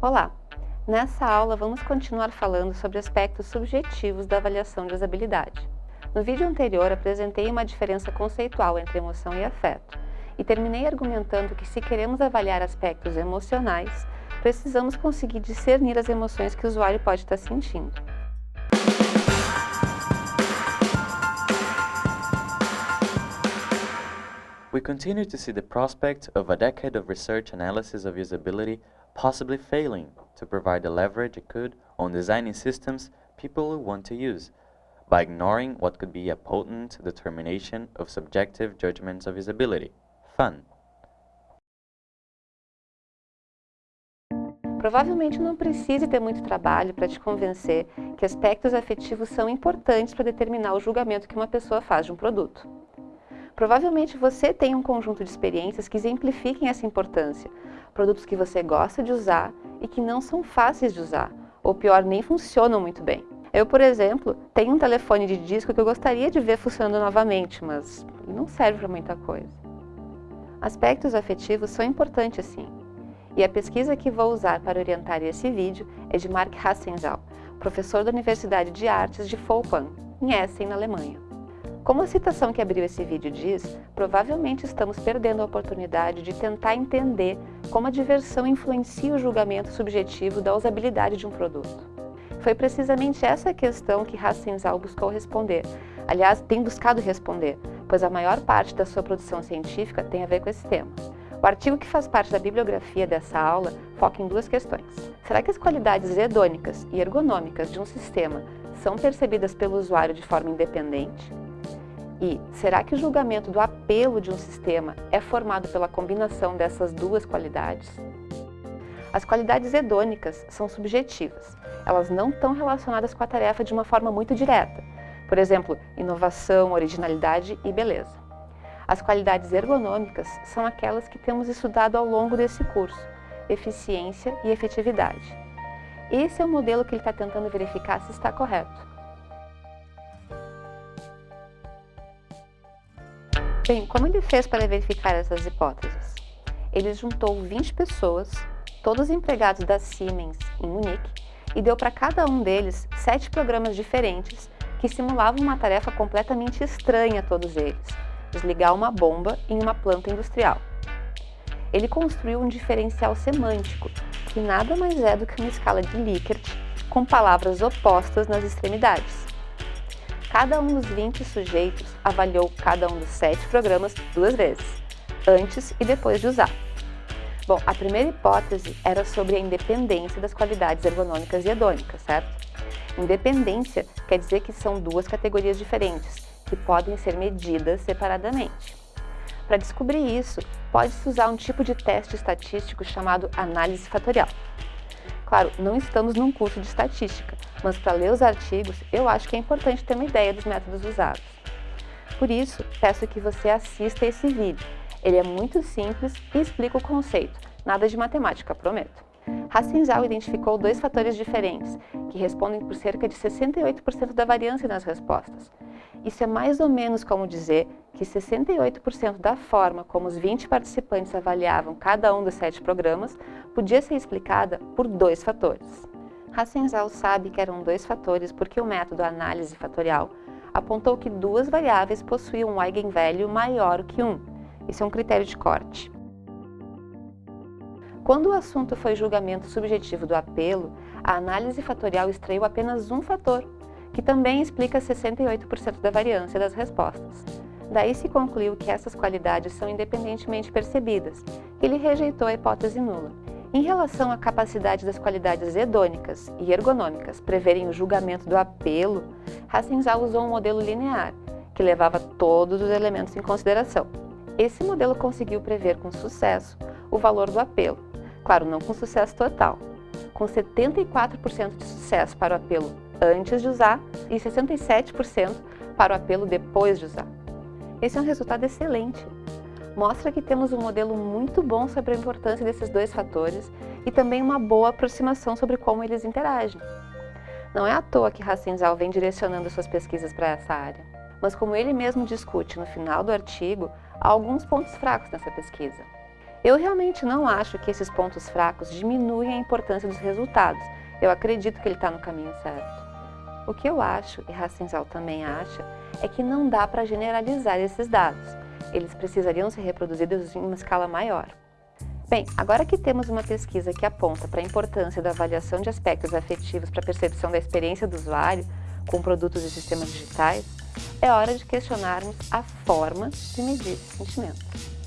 Olá! Nessa aula vamos continuar falando sobre aspectos subjetivos da avaliação de usabilidade. No vídeo anterior apresentei uma diferença conceitual entre emoção e afeto e terminei argumentando que se queremos avaliar aspectos emocionais, precisamos conseguir discernir as emoções que o usuário pode estar sentindo. We continue to see the prospect of a decade of research analysis of usability possibly failing to provide the leverage it could on designing systems people want to use, by ignoring what could be a potent determination of subjective judgments of usability, fun. Provavelmente não precise ter muito trabalho para te convencer que aspectos afetivos são importantes para determinar o julgamento que uma pessoa faz de um produto. Provavelmente você tem um conjunto de experiências que exemplifiquem essa importância, produtos que você gosta de usar e que não são fáceis de usar, ou pior, nem funcionam muito bem. Eu, por exemplo, tenho um telefone de disco que eu gostaria de ver funcionando novamente, mas não serve para muita coisa. Aspectos afetivos são importantes sim, e a pesquisa que vou usar para orientar esse vídeo é de Mark Hassenzal, professor da Universidade de Artes de Folkwang, em Essen, na Alemanha. Como a citação que abriu esse vídeo diz, provavelmente estamos perdendo a oportunidade de tentar entender como a diversão influencia o julgamento subjetivo da usabilidade de um produto. Foi precisamente essa questão que Hassenzal buscou responder, aliás, tem buscado responder, pois a maior parte da sua produção científica tem a ver com esse tema. O artigo que faz parte da bibliografia dessa aula foca em duas questões. Será que as qualidades hedônicas e ergonômicas de um sistema são percebidas pelo usuário de forma independente? E será que o julgamento do apelo de um sistema é formado pela combinação dessas duas qualidades? As qualidades hedônicas são subjetivas. Elas não estão relacionadas com a tarefa de uma forma muito direta. Por exemplo, inovação, originalidade e beleza. As qualidades ergonômicas são aquelas que temos estudado ao longo desse curso, eficiência e efetividade. Esse é o modelo que ele está tentando verificar se está correto. Bem, como ele fez para verificar essas hipóteses? Ele juntou 20 pessoas, todos empregados da Siemens em Munique, e deu para cada um deles sete programas diferentes que simulavam uma tarefa completamente estranha a todos eles, desligar uma bomba em uma planta industrial. Ele construiu um diferencial semântico, que nada mais é do que uma escala de Likert com palavras opostas nas extremidades. Cada um dos 20 sujeitos avaliou cada um dos sete programas duas vezes, antes e depois de usar. Bom, a primeira hipótese era sobre a independência das qualidades ergonômicas e hedônicas, certo? Independência quer dizer que são duas categorias diferentes, que podem ser medidas separadamente. Para descobrir isso, pode-se usar um tipo de teste estatístico chamado análise fatorial. Claro, não estamos num curso de estatística, mas para ler os artigos, eu acho que é importante ter uma ideia dos métodos usados. Por isso, peço que você assista esse vídeo. Ele é muito simples e explica o conceito, nada de matemática, prometo. Hassinzal identificou dois fatores diferentes, que respondem por cerca de 68% da variância nas respostas. Isso é mais ou menos como dizer que 68% da forma como os 20 participantes avaliavam cada um dos sete programas podia ser explicada por dois fatores. Hassenzal sabe que eram dois fatores porque o método análise fatorial apontou que duas variáveis possuíam um eigenvalue maior que um. Isso é um critério de corte. Quando o assunto foi julgamento subjetivo do apelo, a análise fatorial extraiu apenas um fator, que também explica 68% da variância das respostas. Daí se concluiu que essas qualidades são independentemente percebidas, ele rejeitou a hipótese nula. Em relação à capacidade das qualidades hedônicas e ergonômicas preverem o julgamento do apelo, Hassenzal usou um modelo linear, que levava todos os elementos em consideração. Esse modelo conseguiu prever com sucesso o valor do apelo, claro, não com sucesso total, com 74% de sucesso para o apelo antes de usar e 67% para o apelo depois de usar. Esse é um resultado excelente. Mostra que temos um modelo muito bom sobre a importância desses dois fatores e também uma boa aproximação sobre como eles interagem. Não é à toa que Racinzal vem direcionando suas pesquisas para essa área. mas como ele mesmo discute no final do artigo, há alguns pontos fracos nessa pesquisa. Eu realmente não acho que esses pontos fracos diminuem a importância dos resultados. Eu acredito que ele está no caminho certo. O que eu acho, e Rassenzal também acha, é que não dá para generalizar esses dados. Eles precisariam ser reproduzidos em uma escala maior. Bem, agora que temos uma pesquisa que aponta para a importância da avaliação de aspectos afetivos para a percepção da experiência do usuário com produtos e sistemas digitais, é hora de questionarmos a forma de medir esses sentimentos.